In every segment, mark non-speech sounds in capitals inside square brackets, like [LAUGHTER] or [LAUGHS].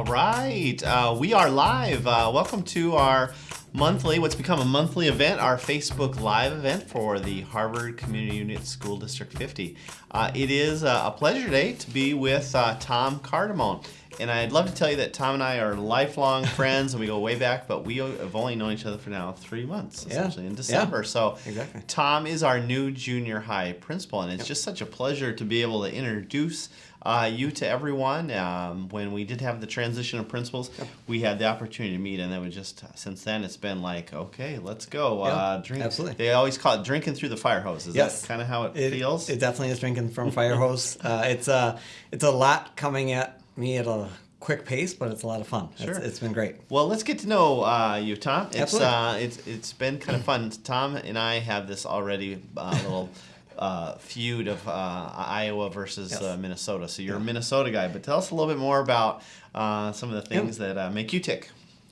All right, uh, we are live. Uh, welcome to our monthly, what's become a monthly event, our Facebook Live event for the Harvard Community Unit School District 50. Uh, it is uh, a pleasure today to be with uh, Tom Cardamone. And I'd love to tell you that Tom and I are lifelong [LAUGHS] friends and we go way back, but we have only known each other for now three months, essentially, yeah. in December. Yeah. So exactly. Tom is our new junior high principal, and it's yep. just such a pleasure to be able to introduce uh, you to everyone. Um, when we did have the transition of principals, yep. we had the opportunity to meet, and then we just since then it's been like, okay, let's go. Yeah, uh, drink. Absolutely. They always call it drinking through the fire hose. Is yes. that kind of how it, it, feels? It definitely is drinking from [LAUGHS] fire hose. Uh, it's a it's a lot coming at me at a quick pace, but it's a lot of fun. Sure. it's, it's been great. Well, let's get to know uh, you, Tom. It's Absolutely. uh, it's it's been kind of fun. Tom and I have this already uh, little. [LAUGHS] Uh, feud of uh, Iowa versus yes. uh, Minnesota. So you're yeah. a Minnesota guy, but tell us a little bit more about uh, some of the things yeah. that uh, make you tick.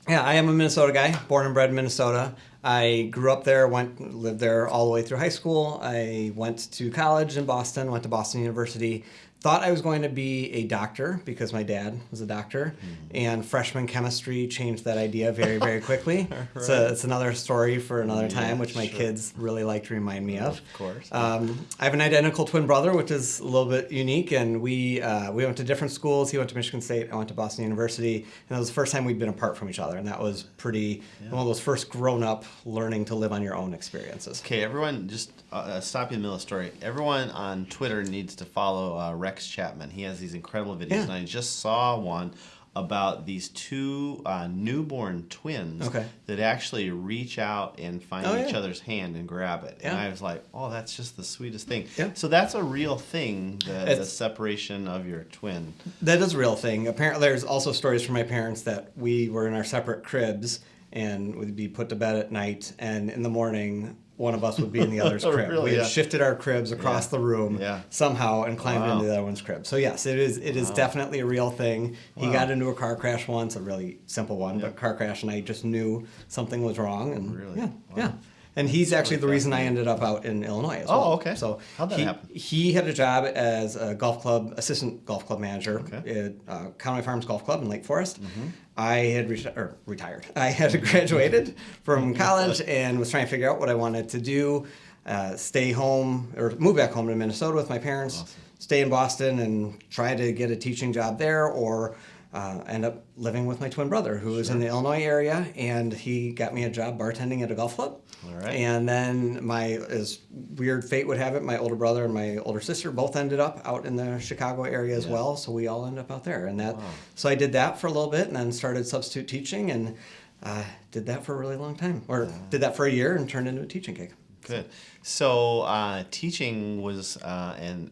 Yeah, I am a Minnesota guy, born and bred in Minnesota. I grew up there, went lived there all the way through high school. I went to college in Boston, went to Boston University. Thought I was going to be a doctor because my dad was a doctor, mm-hmm. and freshman chemistry changed that idea very, very quickly. [LAUGHS] right. So it's another story for another yeah, time, which my sure. kids really like to remind me of. Of course. Um, I have an identical twin brother, which is a little bit unique, and we uh, we went to different schools. He went to Michigan State, I went to Boston University, and that was the first time we'd been apart from each other, and that was pretty yeah. one of those first grown up learning to live on your own experiences. Okay, everyone, just uh, stop you in the middle of the story. Everyone on Twitter needs to follow uh, Rex Chapman. He has these incredible videos, Yeah. and I just saw one about these two uh, newborn twins Okay. that actually reach out and find Oh, each yeah. other's hand and grab it. And I was like, oh, that's just the sweetest thing. Yeah. So that's a real thing, the, the separation of your twin. That is a real thing. Apparently, there's also stories from my parents that we were in our separate cribs and would be put to bed at night, and in the morning, one of us would be in the other's [LAUGHS] crib. Really? we had Yeah. shifted our cribs across Yeah. the room Yeah. somehow and climbed Wow. into the other one's crib. So yes, it is. It is Wow. definitely a real thing. He got into a car crash once, a really simple one, but car crash, and I just knew something was wrong. And Really? yeah, Wow. yeah. And he's actually the reason I ended up out in Illinois as Oh, well. okay. So How'd that he, happen? he had a job as a golf club assistant golf club manager Okay. at uh, Conway Farms Golf Club in Lake Forest. Mm-hmm. I had or retired. [LAUGHS] I had [LAUGHS] graduated from [LAUGHS] college and was trying to figure out what I wanted to do. Uh, stay home or move back home to Minnesota with my parents. Awesome. Stay in Boston and try to get a teaching job there, or uh, end up living with my twin brother who was in the Illinois area, and he got me a job bartending at a golf club. All right. And then my, as weird fate would have it, my older brother and my older sister both ended up out in the Chicago area as Yeah. well. So we all ended up out there, and that. Wow. So I did that for a little bit, and then started substitute teaching, and uh, did that for a really long time, or did that for a year, and turned into a teaching gig. Good. So uh, teaching was, uh, and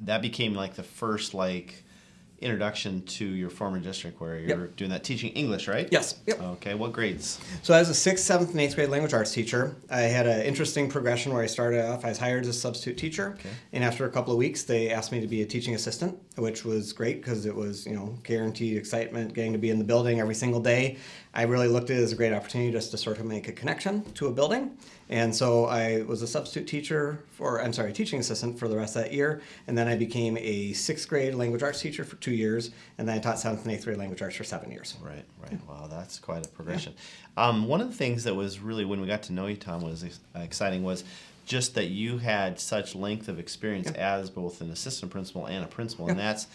that became like the first like introduction to your former district where you're doing that teaching English, right? Yes. Yep. Okay. What grades? So as a sixth, seventh, and eighth grade language arts teacher, I had an interesting progression where I started off. I was hired as a substitute teacher, Okay. and after a couple of weeks, they asked me to be a teaching assistant, which was great because it was you know guaranteed excitement, getting to be in the building every single day. I really looked at it as a great opportunity just to sort of make a connection to a building, and so I was a substitute teacher for I'm sorry, teaching assistant for the rest of that year, and then I became a sixth grade language arts teacher for two years, and then I taught seventh and eighth grade language arts for seven years. Right, right. Wow, that's quite a progression. Um, one of the things that was really when we got to know you, Tom, was exciting was just that you had such length of experience as both an assistant principal and a principal, and that's.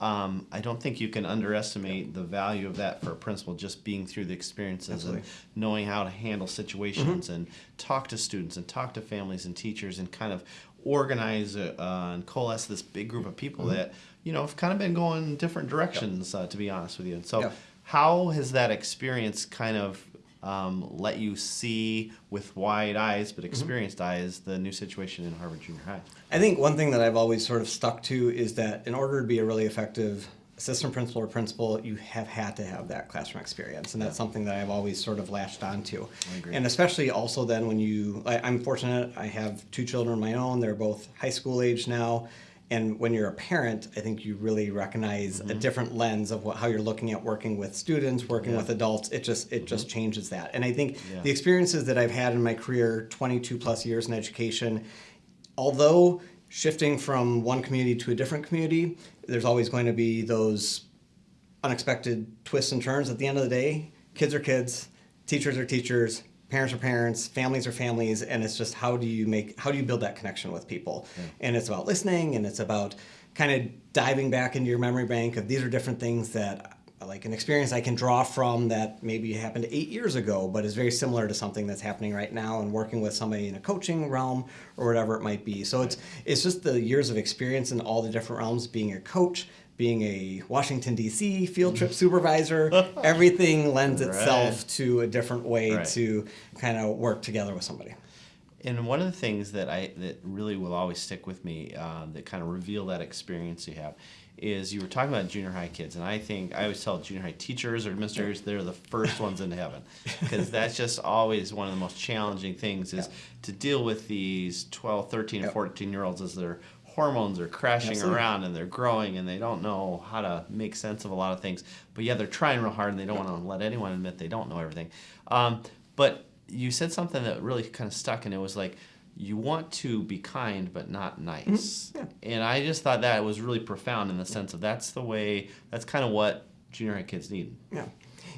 Um, I don't think you can underestimate the value of that for a principal, just being through the experiences Absolutely. and knowing how to handle situations and talk to students and talk to families and teachers and kind of organize uh, uh, and coalesce this big group of people that you know have kind of been going different directions. Uh, to be honest with you, and so Yeah. how has that experience kind of um, let you see with wide eyes but experienced eyes the new situation in Harvard Junior High? I think one thing that I've always sort of stuck to is that in order to be a really effective assistant principal or principal, you have had to have that classroom experience, and that's something that I've always sort of latched onto. And especially also then when you, I, I'm fortunate, I have two children of my own. They're both high school age now. And when you're a parent, I think you really recognize a mm-hmm. different lens of what, how you're looking at working with students, working Yeah. with adults. It just it just mm-hmm. changes that. And I think Yeah. the experiences that I've had in my career, 22 plus years in education, although shifting from one community to a different community, there's always going to be those unexpected twists and turns. At the end of the day, kids are kids, teachers are teachers, parents are parents, families are families, and it's just how do you make how do you build that connection with people? Yeah. And it's about listening, and it's about kind of diving back into your memory bank of these are different things that like an experience I can draw from that maybe happened eight years ago, but is very similar to something that's happening right now and working with somebody in a coaching realm or whatever it might be. So it's it's just the years of experience in all the different realms, being a coach, being a Washington D.C. field trip [LAUGHS] supervisor, everything lends itself to a different way right. to kind of work together with somebody. And one of the things that I that really will always stick with me uh, that kind of reveal that experience you have is you were talking about junior high kids, and I think I always tell junior high teachers or administrators they're the first [LAUGHS] ones into heaven because that's just always one of the most challenging things is yeah. to deal with these 12, 13, yep. 14 year olds as their hormones are crashing Absolutely. around and they're growing and they don't know how to make sense of a lot of things. But yeah, they're trying real hard and they don't want to let anyone admit they don't know everything. Um, but you said something that really kind of stuck, and it was like you want to be kind but not nice. Mm-hmm. Yeah. And I just thought that was really profound in the sense of that's the way that's kind of what junior high kids need. Yeah.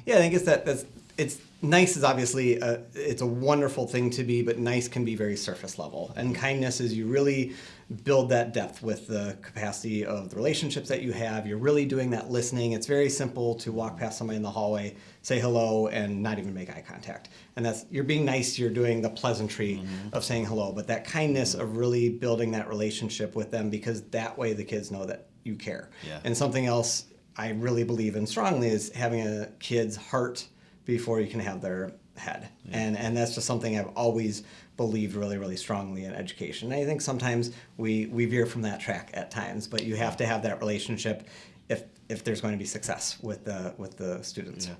Yeah, I think it's that that's it's nice is obviously a, it's a wonderful thing to be, but nice can be very surface level. And kindness is you really build that depth with the capacity of the relationships that you have. You're really doing that listening. It's very simple to walk past somebody in the hallway, say hello, and not even make eye contact. And that's you're being nice. You're doing the pleasantry mm-hmm. of saying hello, but that kindness of really building that relationship with them because that way the kids know that you care. Yeah. And something else I really believe in strongly is having a kid's heart before you can have their head. Yeah. And and that's just something I've always believed really really strongly in education. And I think sometimes we we veer from that track at times, but you have to have that relationship if if there's going to be success with the with the students. Yeah.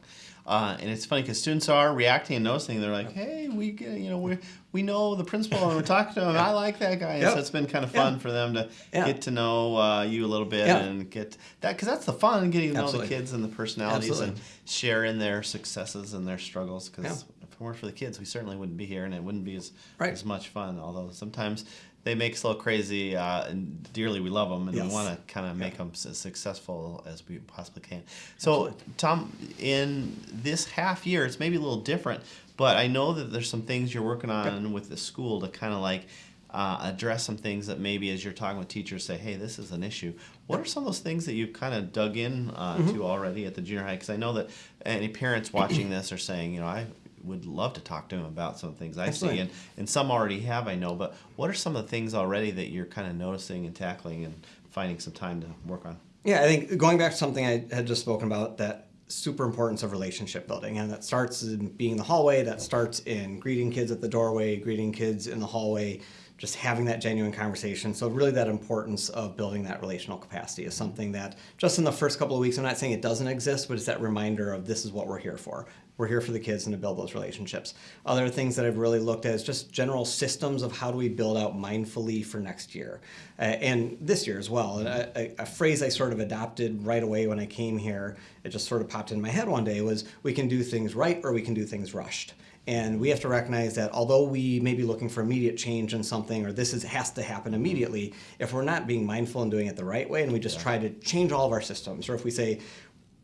Uh, and it's funny because students are reacting and noticing. They're like, "Hey, we get, you know we we know the principal and we're talking to him. yeah. I like that guy." Yep. So it's been kind of fun yeah. for them to yeah. get to know uh, you a little bit and get that because that's the fun getting to Absolutely. know the kids and the personalities Absolutely. and sharing their successes and their struggles. Because if it weren't for the kids, we certainly wouldn't be here and it wouldn't be as right. as much fun. Although sometimes they make us a little crazy, uh, and dearly we love them, and yes. we want to kind of make them as successful as we possibly can. So, Absolutely. Tom, in this half year, it's maybe a little different, but I know that there's some things you're working on yep. with the school to kind of like uh, address some things that maybe as you're talking with teachers say, hey, this is an issue. What are some of those things that you've kind of dug in uh, mm-hmm. to already at the junior high? Because I know that any parents watching [CLEARS THROAT] this are saying, you know, I would love to talk to him about some things I Excellent. see, and, and some already have, I know. But what are some of the things already that you're kind of noticing and tackling and finding some time to work on? Yeah, I think going back to something I had just spoken about that super importance of relationship building and that starts in being in the hallway that starts in greeting kids at the doorway greeting kids in the hallway just having that genuine conversation. So really that importance of building that relational capacity is something that just in the first couple of weeks, I'm not saying it doesn't exist, but it's that reminder of this is what we're here for. We're here for the kids and to build those relationships. Other things that I've really looked at is just general systems of how do we build out mindfully for next year uh, and this year as well. And a, a, a phrase I sort of adopted right away when I came here, it just sort of popped in my head one day was we can do things right or we can do things rushed. And we have to recognize that although we may be looking for immediate change in something or this is, has to happen immediately, if we're not being mindful and doing it the right way and we just yeah. try to change all of our systems, or if we say,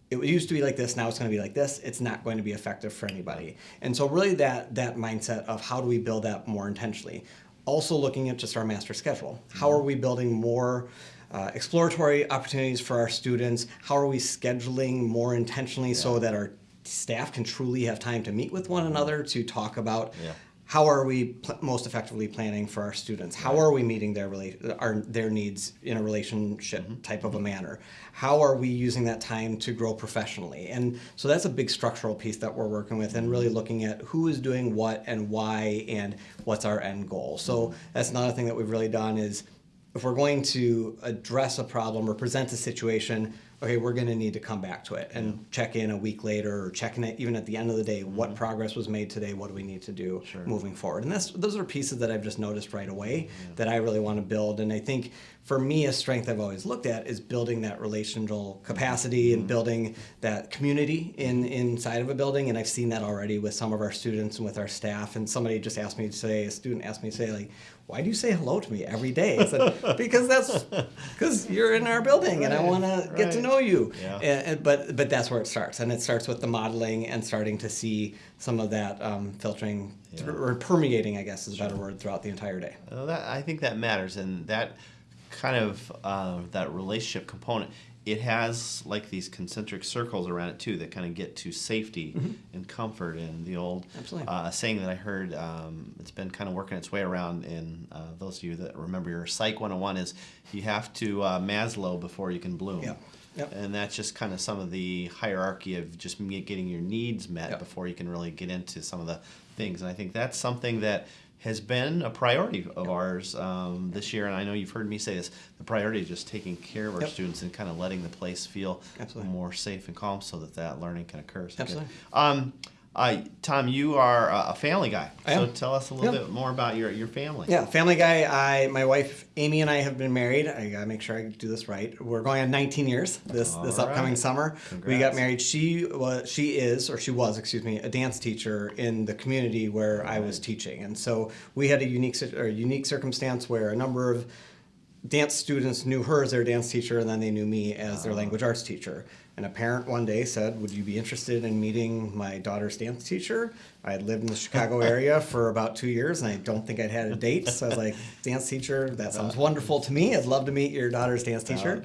it used to be like this now it's going to be like this it's not going to be effective for anybody and so really that that mindset of how do we build that more intentionally also looking at just our master schedule how are we building more uh, exploratory opportunities for our students how are we scheduling more intentionally yeah. so that our staff can truly have time to meet with one another to talk about yeah. how are we pl- most effectively planning for our students how right. are we meeting their our, their needs in a relationship mm-hmm. type of a manner how are we using that time to grow professionally and so that's a big structural piece that we're working with and really looking at who is doing what and why and what's our end goal so mm-hmm. that's another thing that we've really done is if we're going to address a problem or present a situation okay, we're going to need to come back to it and check in a week later or check in it even at the end of the day. What mm-hmm. progress was made today? What do we need to do sure. moving forward? And that's those are pieces that I've just noticed right away yeah. that I really want to build. And I think for me, a strength I've always looked at is building that relational capacity and mm-hmm. building that community in inside of a building. And I've seen that already with some of our students and with our staff. And somebody just asked me to say, a student asked me to say, like, why do you say hello to me every day? I said, [LAUGHS] because that's because you're in our building and I Right, want to get to know you. Yeah. And, and- but but that's where it starts, and it starts with the modeling and starting to see some of that um, filtering Yeah. or permeating, I guess is a better word, throughout the entire day. Well, that, I think that matters, and that kind of uh, that relationship component. It has like these concentric circles around it too that kind of get to safety and comfort. And the old Mm-hmm. Uh, saying that I heard, um, it's been kind of working its way around. In uh, those of you that remember your Psych 101 is you have to uh, Maslow before you can bloom. Yep. Yep. And that's just kind of some of the hierarchy of just getting your needs met Yep. before you can really get into some of the things. And I think that's something that has been a priority of ours um, this year. And I know you've heard me say this the priority is just taking care of our Yep. students and kind of letting the place feel Absolutely. more safe and calm so that that learning can occur. So. Absolutely. Um, uh, Tom, you are a family guy. So tell us a little Yeah. bit more about your, your family. Yeah, Family Guy. I, my wife Amy and I have been married. I gotta make sure I do this right. We're going on 19 years this this All upcoming right. summer. We got married. She was, she is, or she was, excuse me, a dance teacher in the community where I was teaching, and so we had a unique or unique circumstance where a number of dance students knew her as their dance teacher, and then they knew me as their language arts teacher. And a parent one day said, "Would you be interested in meeting my daughter's dance teacher?" I had lived in the Chicago [LAUGHS] area for about two years, and I don't think I'd had a date. So I was like, "Dance teacher, that sounds wonderful to me. I'd love to meet your daughter's dance teacher."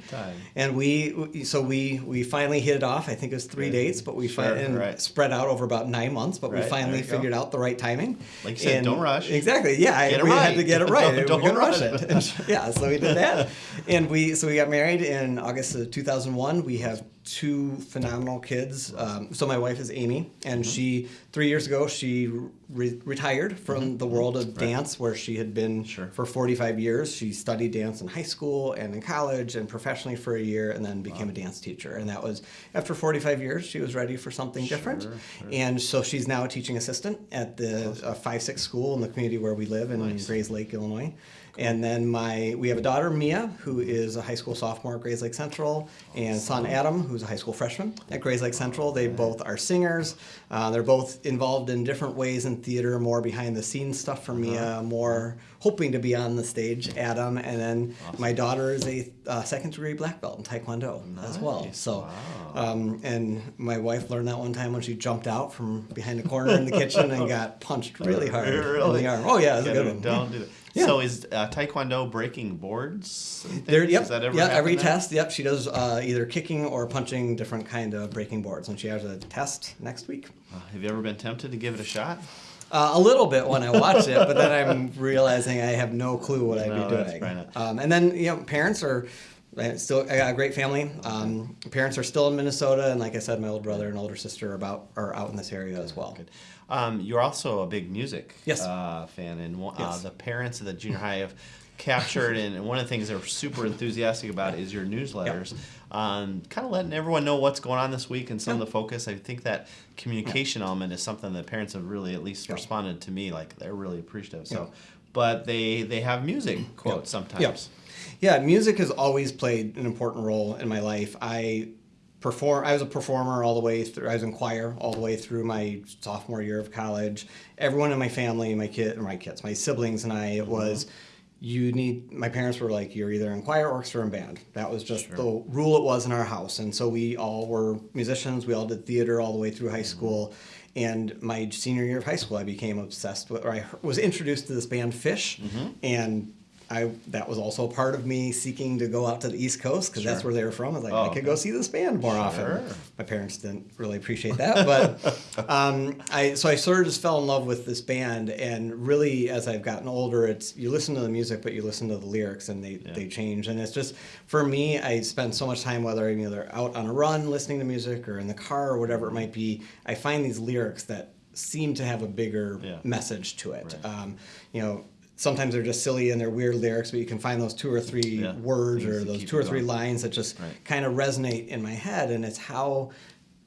And we, so we, we finally hit it off. I think it was three dates, but we Sure, fin- right. spread out over about nine months. But Right, we finally you go. figured out the right timing. Like you said, And- don't rush. Exactly. Yeah, I- Get it we right. had to get it [LAUGHS] right. don't- don't rush rush it. it. [LAUGHS] yeah, so we did that, and we so we got married in August of 2001. We have two phenomenal kids. Um, so my wife is Amy, and she three years ago she re- retired from the world of dance, where she had been Sure. for 45 years. She studied dance in high school and in college and professionally for a year, and then became a dance teacher. And that was after 45 years. She was ready for something different, Sure, sure. and so she's now a teaching assistant at the uh, five six school in the community where we live in Nice. Grayslake, Illinois. And then my we have a daughter Mia who is a high school sophomore at Grayslake Central, and son Adam who's a high school freshman at Grayslake Central. They both are singers. Uh, they're both involved in different ways in theater, more behind the scenes stuff for Mia, more hoping to be on the stage. Adam, and then my daughter is a uh, second degree black belt in Taekwondo as well. So. Wow. Um, and my wife learned that one time when she jumped out from behind the corner in the kitchen and [LAUGHS] got punched really hard in the arm. Oh yeah, it was a good one. Don't do that. Yeah. So is uh, Taekwondo breaking boards? There, yep, Does that ever yeah. Every test, yep. She does uh, either kicking or punching different kind of breaking boards, and she has a test next week. Uh, have you ever been tempted to give it a shot? Uh, a little bit when I watch it, but then I'm [LAUGHS] realizing I have no clue what I'd be doing. not- Um, and then you know, parents are still I got a great family. Um, parents are still in Minnesota, and like I said, my older brother and older sister are about are out in this area as well. Good. Um, you're also a big music Yes. uh, fan, and uh, Yes. the parents of the junior high have captured, and one of the things they're super enthusiastic about is your newsletters. Um, kind of letting everyone know what's going on this week and some of the focus. I think that communication element is something that parents have really at least responded to me like they're really appreciative. So, but they they have music quotes sometimes. Yeah. Yeah, music has always played an important role in my life. I perform I was a performer all the way through I was in choir all the way through my sophomore year of college. Everyone in my family, my kid my kids, my siblings and I it mm-hmm. was you need my parents were like you're either in choir orchestra and band. That was just Sure. the rule it was in our house. And so we all were musicians. We all did theater all the way through high mm-hmm. school. And my senior year of high school i became obsessed with or i was introduced to this band Phish. Mm-hmm. And I that was also part of me seeking to go out to the East Coast because that's where they were from. I was like, Oh, I could okay. go see this band more Sure. often. My parents didn't really appreciate that, but [LAUGHS] um, I so I sort of just fell in love with this band. And really, as I've gotten older, it's you listen to the music, but you listen to the lyrics, and they Yeah. they change. And it's just for me, I spend so much time whether I'm either out on a run listening to music or in the car or whatever it might be. I find these lyrics that seem to have a bigger Yeah. message to it. Right. Um, you know. Sometimes they're just silly and they're weird lyrics, but you can find those two or three Yeah. words Things or those two or three lines that just Right. kind of resonate in my head and it's how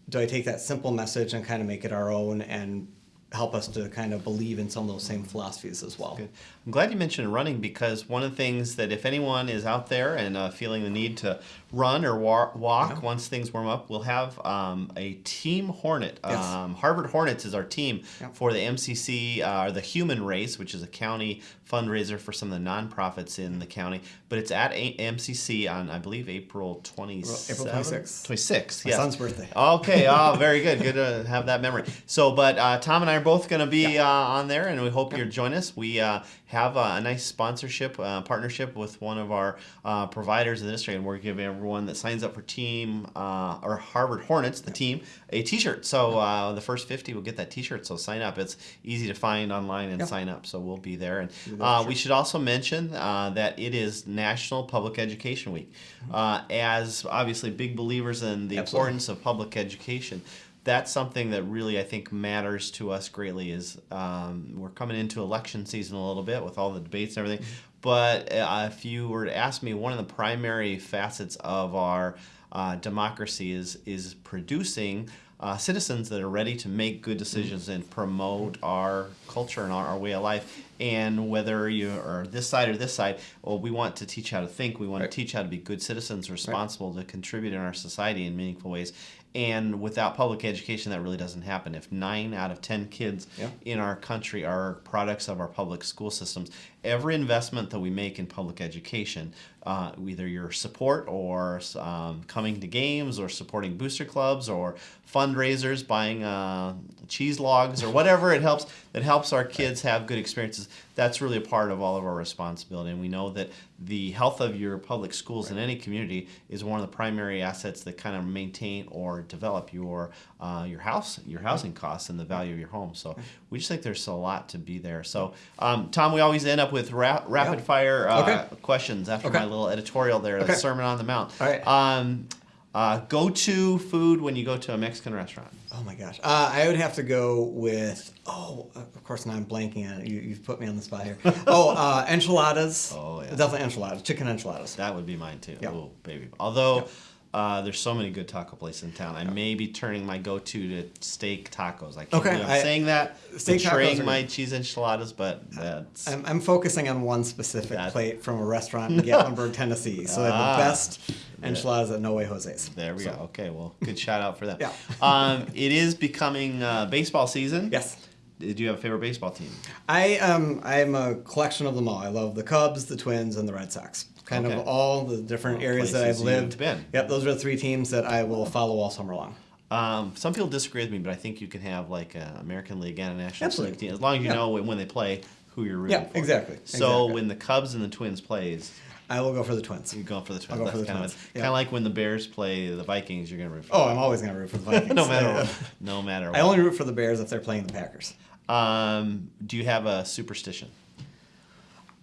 do i take that simple message and kind of make it our own and help us to kind of believe in some of those same philosophies as well. Good. I'm glad you mentioned running because one of the things that if anyone is out there and uh, feeling the need to run or wa- walk Yeah. once things warm up, we'll have um, a Team Hornet. Yes. Um, Harvard Hornets is our team Yeah. for the MCC uh, or the Human Race, which is a county fundraiser for some of the nonprofits in the county. But it's at a- MCC on, I believe, April 27th. April 26th. 26th, My son's birthday. Okay. Oh, very good. Good to have that memory. So, but uh, Tom and I are both going to be uh, on there, and we hope you'll join us. We uh, have a, a nice sponsorship uh, partnership with one of our uh, providers in the district, and we're giving everyone that signs up for team uh, or Harvard Hornets, the team, a T-shirt. So uh, the first 50 will get that T-shirt. So sign up. It's easy to find online and sign up. So we'll be there. And uh, we should also mention uh, that it is National Public Education Week. Uh, as obviously big believers in the. Absolutely. importance of public education, that's something that really I think matters to us greatly. Is um, we're coming into election season a little bit with all the debates and everything. Mm-hmm. But uh, if you were to ask me, one of the primary facets of our uh, democracy is is producing uh, citizens that are ready to make good decisions and promote our culture and our, our way of life. And whether you are this side or this side, well, we want to teach how to think. We want Right. to teach how to be good citizens, responsible to contribute in our society in meaningful ways. And without public education, that really doesn't happen. If nine out of ten kids Yeah. in our country are products of our public school systems, every investment that we make in public education, uh, either your support or um, coming to games or supporting booster clubs or fundraisers, buying uh, cheese logs or whatever it helps that helps our kids have good experiences. That's really a part of all of our responsibility, and we know that the health of your public schools in any community is one of the primary assets that kind of maintain or develop your uh, your house, your housing costs, and the value of your home. So we just think there's a lot to be there. So um, Tom, we always end up with ra- rapid Yeah. fire uh, Okay. questions after Okay. my little editorial there, the Sermon on the Mount. All right. Um, uh, go to food when you go to a Mexican restaurant. Oh my gosh. Uh, I would have to go with, oh, of course, now I'm blanking on it. You, you've put me on the spot here. [LAUGHS] Oh, uh, enchiladas. Oh, yeah. Definitely enchiladas. Chicken enchiladas. That would be mine too. Yeah. Oh, baby. Although uh, there's so many good taco places in town, I may be turning my go-to to steak tacos. I can't Okay, believe I'm I- saying that, steak tacos betraying are my cheese enchiladas, but that's I'm, I'm focusing on one specific That- plate from a restaurant in [LAUGHS] Gatlinburg, Tennessee. So they have Ah. the best enchiladas at No Way Jose's. there we So, go. Okay, well, good shout out for them. Yeah. [LAUGHS] um, it is becoming uh, baseball season. Yes. Do you have a favorite baseball team? I um I'm a collection of them all. I love the Cubs, the Twins, and the Red Sox. Kind Okay. of all the different All areas that I've lived. been. Yep, those are the three teams that I will follow all summer long. Um, some people disagree with me, but I think you can have like an American League and a National Absolutely. League team as long as you know when, when they play who you're rooting Yeah, for. exactly, So exactly. when the Cubs and the Twins plays, I will go for the Twins. you're going for the Twins. I'll go That's for the kind Twins. Of, Yeah. kind of like when the Bears play the Vikings, you're going to root for. Oh, I'm always gonna root for the [LAUGHS] Vikings. no matter I, what. No matter what. I only root for the Bears if they're playing the Packers. Um, do you have a superstition?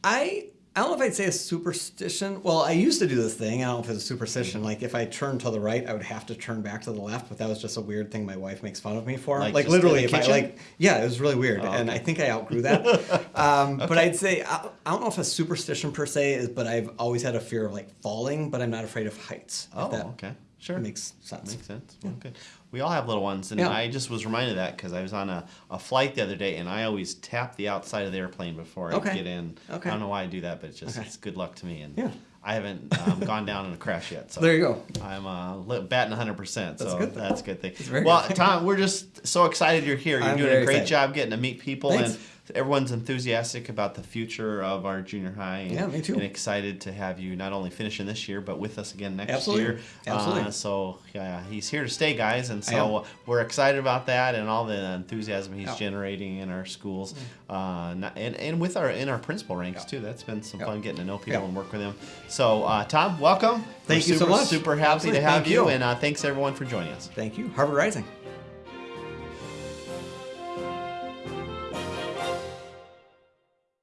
I I don't know if I'd say a superstition. Well, I used to do this thing. I don't know if it's a superstition. Like if I turned to the right, I would have to turn back to the left. But that was just a weird thing my wife makes fun of me for. Like Like, literally, if I like, yeah, it was really weird, Oh, and. I think I outgrew that. [LAUGHS] um, But I'd say I, I don't know if a superstition per se is, but I've always had a fear of like falling, but I'm not afraid of heights. Oh, that okay. Sure. makes sense. Makes sense. Well, good. We all have little ones, and Yeah. I just was reminded of that because I was on a, a flight the other day, and I always tap the outside of the airplane before I Okay. get in. Okay. I don't know why I do that, but it's just Okay. it's good luck to me. And Yeah. I haven't um, [LAUGHS] gone down in a crash yet, so There you go. I'm uh, batting 100. percent So That's a good thing. that's a good thing. Well, good. Tom, we're just so excited you're here. You're I'm doing a great excited. job getting to meet people, Thanks. and everyone's enthusiastic about the future of our junior high. And, Yeah, me too. And excited to have you not only finishing this year, but with us again next Absolutely. year. Absolutely. Uh, so yeah, he's here to stay, guys, and so we're excited about that and all the enthusiasm he's Yeah. generating in our schools, uh, and and with our in our principal ranks Yeah. too. That's been some fun getting to know people and work with them. So uh, Tom, welcome. Thank We're you so super, much. Super happy Absolutely. to have you, you. and uh, thanks everyone for joining us. Thank you. Harvard Rising.